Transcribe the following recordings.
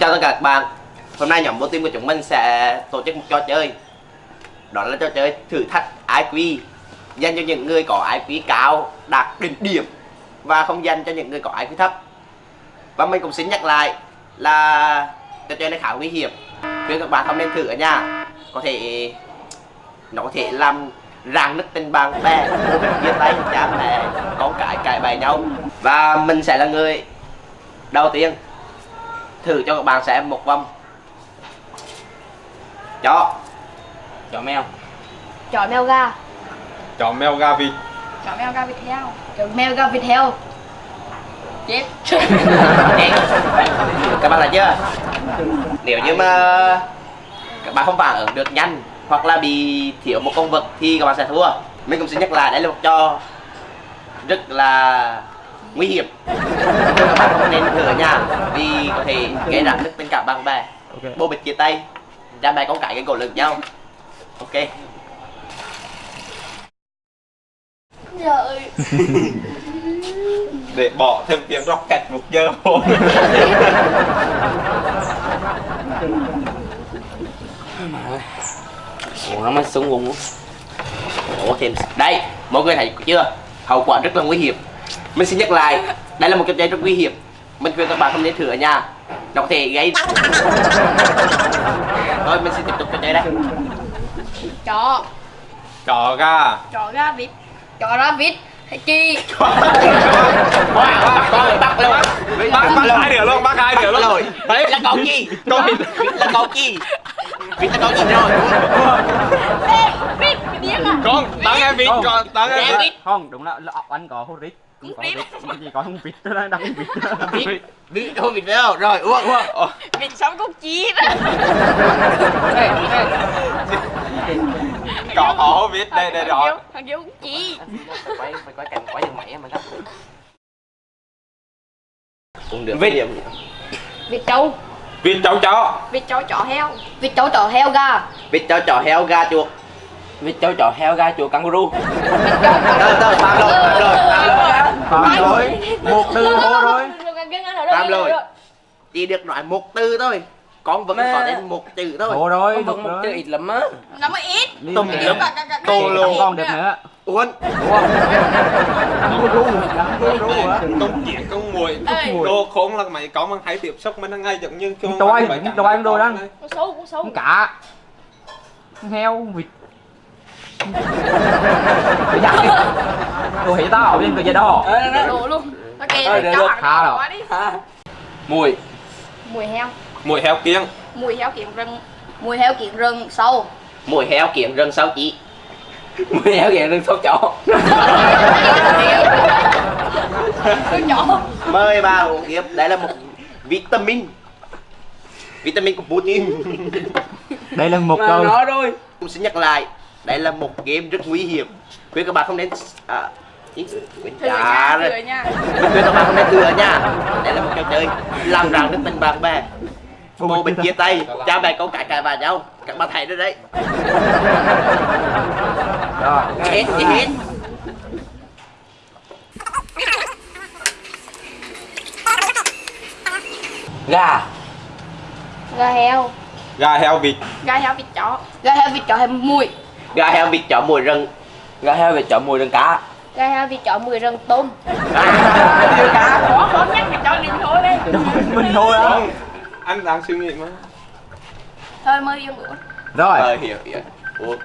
Chào tất cả các bạn. Hôm nay nhóm vô team của chúng mình sẽ tổ chức một trò chơi. Đó là trò chơi thử thách IQ Dành cho những người có IQ cao, đạt đỉnh điểm Và không dành cho những người có IQ thấp. Và mình cũng xin nhắc lại là trò chơi này khá nguy hiểm. Khuyên các bạn không nên thử ở nhà. Có thể nó có thể làm ràng nứt tình bạn bè chia tay cha mẹ con cái cãi bài nhau. Và mình sẽ là người đầu tiên thử cho các bạn xem một vòng chó. Chó mèo. Chó mèo gà. Chó mèo gà vịt. Chó mèo gà vịt heo. Chó mèo gà vịt heo. Chết. Các bạn là chưa? Nếu như mà các bạn không phản ứng được nhanh hoặc là bị thiếu một con vật thì các bạn sẽ thua. Mình cũng xin nhắc lại đây là một trò rất là nguy hiểm. Bạn không nên thử ở nhà vì có thể gây ra rất tình cảm bạn bè. Bố bịch chia tay. Cha mẹ con cái cái cổ lực nhau. Ok. Trời. Để bỏ thêm tiếng rocket một giờ thôi. Ủa nó súng vùng Ủa thêm. Đây mọi người thấy chưa? Hậu quả rất là nguy hiểm mình xin nhắc lại đây là một trò chơi rất nguy hiểm. Mình khuyên các bạn không nên thử ở nhà. Nó có thể gây thôi mình xin tiếp tục trò chơi đây. Chó. Chó gà. Chó gà vịt. Chó ra vịt. Hay chi? Con bắt luôn. Bắt bắt hai đứa luôn bắt hai đứa luôn. Rồi. Đấy. Là con gì? Con vịt. vịt là con gì? Vịt là con gì rồi? Vịt cái điếc à con tao nghe vịt. con tao nghe vịt. vịt. không đúng là, là anh có hút rít cũng có rít chỉ có không vịt thôi đang đang vịt vịt vịt không vịt phải không? Rồi uống uống vịt sống con chí có có vịt đây đây rồi. Thằng kia con chí. Quay phải quay cảnh quay đường mẹ mà gấp cũng được Vịt. điểm vịt trâu vịt cháu chó. Vịt chó chó heo. Vịt trâu chó heo gà. Vịt cho chó heo gà chuột vịt cháu chó heo gà chuột kangaroo tớ tớ tam rồi tam rồi phạm rồi một từ hô rồi tam rồi chỉ được nói một từ thôi. Con vẫn Mà- có đến một chữ thôi. Hô rồi con một vẫn một rồi. chơi ít lắm á. Nó mới ít. Mẹ. lum. Tô lô. Con được nữa uốn ru hả công chuyện công mùi đồ khốn là mày có mà hay tiếp xúc mới nó ngay giống như cái Tôi anh, tôi anh đồ đó. con xấu con xấu. Con cá con heo con vịt? Tôi hiểu tao bên cái gì đó đồ luôn. Nó ăn khá rồi. mùi. Mùi heo. Mùi heo kiêng. Mùi heo kiện rừng. Mùi heo kiện rừng sâu. Mùi heo kiện rừng sáu chỉ mùi heo kìa đừng sốt chó. Mời bà uống tiếp. Đây là một vitamin. Vitamin của Putin. Đây là một câu nó rồi cũng xin nhắc lại. Đây là một game rất nguy hiểm. Khuyên các bạn không nên à, trả nha. Rồi mình khuyên các bạn không nên thừa nha. Đây là một trò chơi làm rằng đức tình bạn bè bồ bịch chia tay. Cha mẹ con cái cãi vào nhau. Các bạn thấy rồi đấy. Rồi. Hết thì hết gà. Gà heo. Gà heo vịt. Gà heo vịt chó. Gà heo vịt chó hay mùi? Gà heo vịt chó mùi rừng. Gà heo vịt chó mùi rừng cá gà heo vịt chó mùi rừng tôm. Cá khó khó nhắc thì cho đi thôi đi mình thôi á. Không anh đang suy nghĩ mà. Thôi mới yêu bữa. Rồi. Ờ hiểu hiểu. Ủa,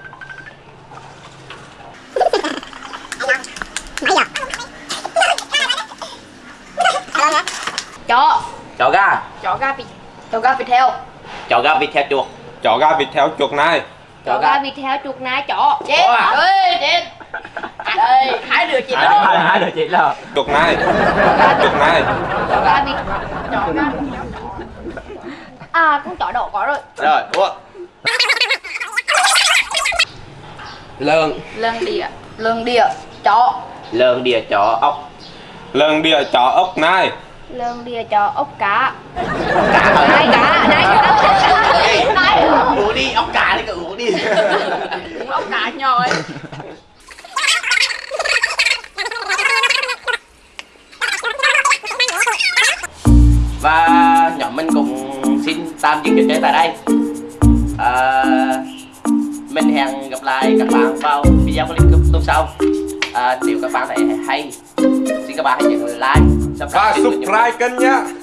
chó. Chó gà. Chó gà vịt chó gà vịt heo. Chó gà vịt theo chuột. Chó gà vịt heo chuột này. Chó gà. vịt heo chuột nai chó. Chết. À? ơi chết. Đây chị hai đó. Hai hai đứa chị là chuột này chuột này à con chó đỏ có rồi. Rồi ủa lợn lần đĩa lương đĩa chó. Lợn đĩa chó ốc. Lợn đĩa chó ốc này lương đĩa chó ốc cá. Cá nai cá nai cá. Uống đi ốc cá đi cậu uống đi. Ốc cá nhỏ ấy tạm dừng chơi tại đây. À, mình hẹn gặp lại các bạn vào video clip tuần sau. À, nếu các bạn thấy hay xin các bạn hãy nhấn like Và subscribe kênh bạn